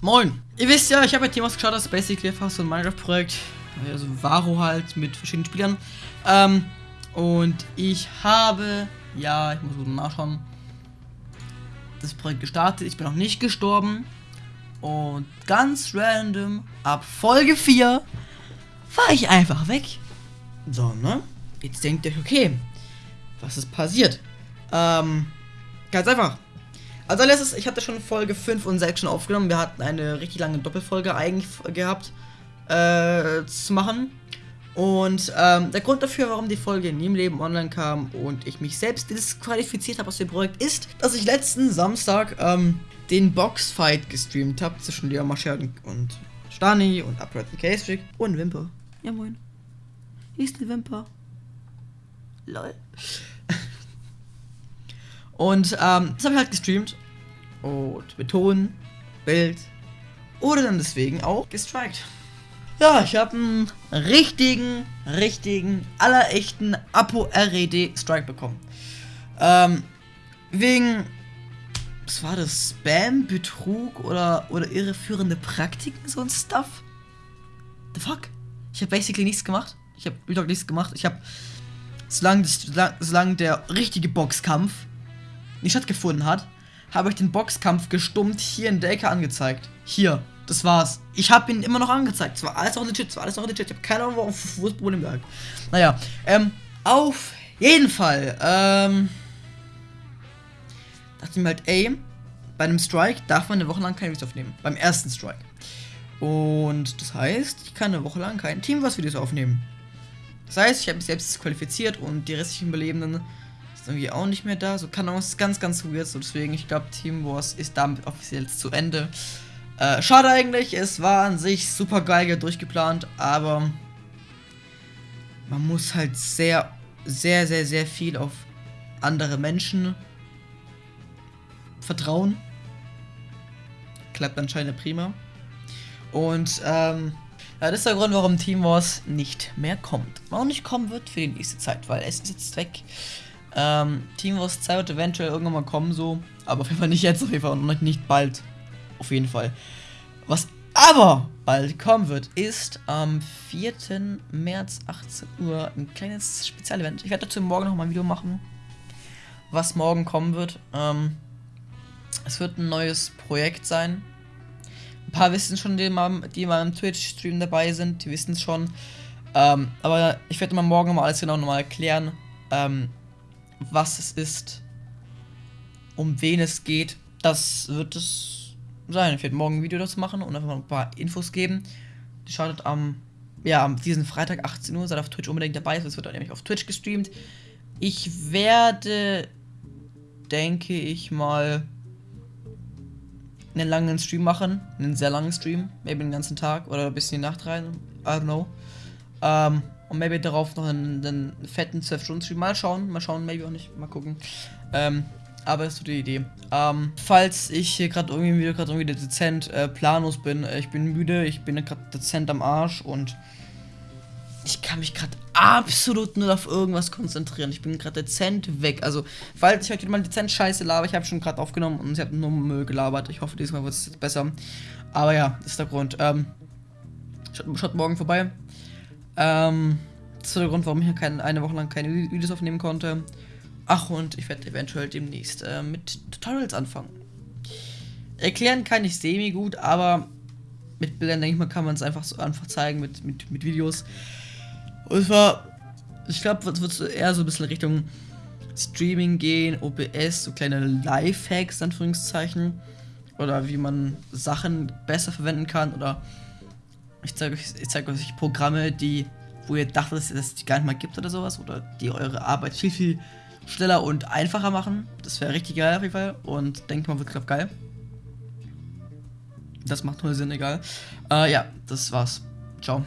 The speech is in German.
Moin! Ihr wisst ja, ich habe ja Themas geschaut, das ist basically fast so ein Minecraft-Projekt. Also Varo halt mit verschiedenen Spielern. Ähm, und ich habe, ja, ich muss mal nachschauen, das Projekt gestartet. Ich bin noch nicht gestorben. Und ganz random, ab Folge 4, war ich einfach weg. So, ne? Jetzt denkt ihr euch, okay, was ist passiert? Ähm, ganz einfach. Also letztes, ich hatte schon Folge 5 und 6 schon aufgenommen. Wir hatten eine richtig lange Doppelfolge eigentlich gehabt äh, zu machen. Und ähm, der Grund dafür, warum die Folge nie im Leben online kam und ich mich selbst disqualifiziert habe aus dem Projekt, ist, dass ich letzten Samstag ähm, den Boxfight gestreamt habe zwischen Leon Marshall und Stani und Upright the Case und Wimper. Ja moin. Hier ist die Wimper. Lol. Und ähm, das habe ich halt gestreamt. Und Ton, Bild oder dann deswegen auch gestrikt. Ja, ich habe einen richtigen, richtigen, allerechten Apo-RED-Strike bekommen. Ähm, wegen, was war das, Spam, Betrug oder, oder irreführende Praktiken, so ein Stuff? The fuck? Ich habe basically nichts gemacht. Ich habe überhaupt nichts gemacht. Ich habe, solange, solange der richtige Boxkampf nicht stattgefunden hat, habe ich den Boxkampf gestummt hier in der Ecke angezeigt. Hier. Das war's. Ich habe ihn immer noch angezeigt. Es war alles noch legit, es war alles noch legit. Ich habe keine Ahnung, wo, wo das Problem lag. Naja, ähm, auf jeden Fall, ähm, dachte ich mir halt, ey, bei einem Strike darf man eine Woche lang keine Videos aufnehmen. Beim ersten Strike. Und das heißt, ich kann eine Woche lang kein Team was Videos aufnehmen. Das heißt, ich habe mich selbst qualifiziert und die restlichen Überlebenden irgendwie auch nicht mehr da. So kann auch ganz, ganz weird. So deswegen, ich glaube, Team Wars ist damit offiziell zu Ende. Äh, schade eigentlich, es war an sich super geil durchgeplant, aber man muss halt sehr, sehr, sehr, sehr viel auf andere Menschen vertrauen. Klappt anscheinend prima. Und ähm, ja, das ist der Grund, warum Team Wars nicht mehr kommt. Auch nicht kommen wird für die nächste Zeit, weil es ist jetzt weg. Ähm, Team Wars 2 wird eventuell irgendwann mal kommen, so. Aber auf jeden Fall nicht jetzt, auf jeden Fall und nicht bald. Auf jeden Fall. Was aber bald kommen wird, ist am 4. März 18 Uhr ein kleines Spezialevent. Ich werde dazu morgen noch mal ein Video machen, was morgen kommen wird. Ähm, es wird ein neues Projekt sein. Ein paar wissen schon, die mal, die mal im Twitch-Stream dabei sind, die wissen es schon. Ähm, aber ich werde mal morgen mal alles genau nochmal erklären, ähm, was es ist, um wen es geht. Das wird es sein. Ich werde morgen ein Video dazu machen und einfach mal ein paar Infos geben. Die startet am, ja, am diesen Freitag 18 Uhr. Seid auf Twitch unbedingt dabei. Es wird dann nämlich auf Twitch gestreamt. Ich werde, denke ich mal, einen langen Stream machen. Einen sehr langen Stream. Maybe den ganzen Tag oder ein bisschen die Nacht rein. I don't know. Ähm, und maybe darauf noch einen, einen fetten 12-Stunden-Stream. Mal schauen. Mal schauen, maybe auch nicht. Mal gucken. Ähm, aber das ist so die Idee. Ähm, falls ich hier gerade irgendwie wieder gerade irgendwie dezent äh, planlos bin, äh, ich bin müde, ich bin gerade dezent am Arsch und ich kann mich gerade absolut nur auf irgendwas konzentrieren. Ich bin gerade dezent weg. Also, falls ich heute mal dezent Scheiße laber, ich habe schon gerade aufgenommen und ich habe nur Müll gelabert. Ich hoffe, diesmal wird es jetzt besser. Aber ja, ist der Grund. Ähm, schaut, schaut morgen vorbei. Ähm, das ist der Grund, warum ich keine, eine Woche lang keine Videos aufnehmen konnte. Ach, und ich werde eventuell demnächst äh, mit Tutorials anfangen. Erklären kann ich semi gut, aber mit Bildern, denke ich mal, kann man es einfach so einfach zeigen mit, mit, mit Videos. Und zwar, ich glaube, es wird eher so ein bisschen Richtung Streaming gehen, OBS, so kleine Lifehacks, Anführungszeichen. Oder wie man Sachen besser verwenden kann. Oder ich zeige euch, ich zeige euch Programme, die, wo ihr dachtet, dass es die gar nicht mal gibt oder sowas. Oder die eure Arbeit viel, viel schneller und einfacher machen. Das wäre richtig geil auf jeden Fall. Und denke mal, wird gerade geil. Das macht nur Sinn, egal. Äh, ja, das war's. Ciao.